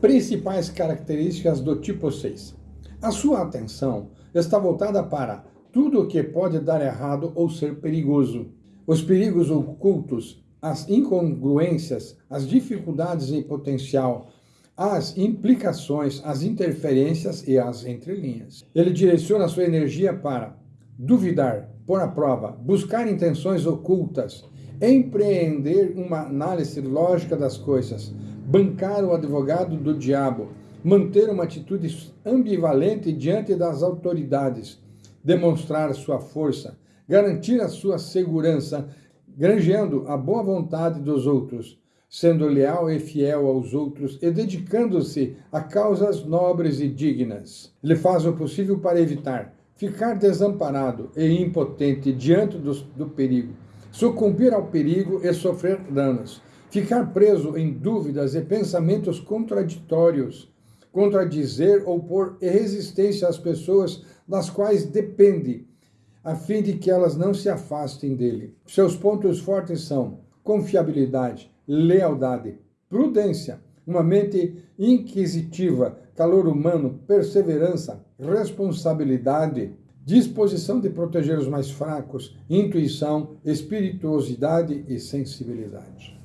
Principais características do tipo 6. A sua atenção está voltada para tudo o que pode dar errado ou ser perigoso. Os perigos ocultos, as incongruências, as dificuldades em potencial, as implicações, as interferências e as entrelinhas. Ele direciona sua energia para duvidar, pôr à prova, buscar intenções ocultas, empreender uma análise lógica das coisas, bancar o advogado do diabo, manter uma atitude ambivalente diante das autoridades, demonstrar sua força, garantir a sua segurança, granjeando a boa vontade dos outros, sendo leal e fiel aos outros e dedicando-se a causas nobres e dignas. Ele faz o possível para evitar ficar desamparado e impotente diante do, do perigo, sucumbir ao perigo e sofrer danos, ficar preso em dúvidas e pensamentos contraditórios, contradizer ou pôr resistência às pessoas das quais depende, a fim de que elas não se afastem dele. Seus pontos fortes são confiabilidade, lealdade, prudência, uma mente inquisitiva, calor humano, perseverança, responsabilidade, disposição de proteger os mais fracos, intuição, espirituosidade e sensibilidade.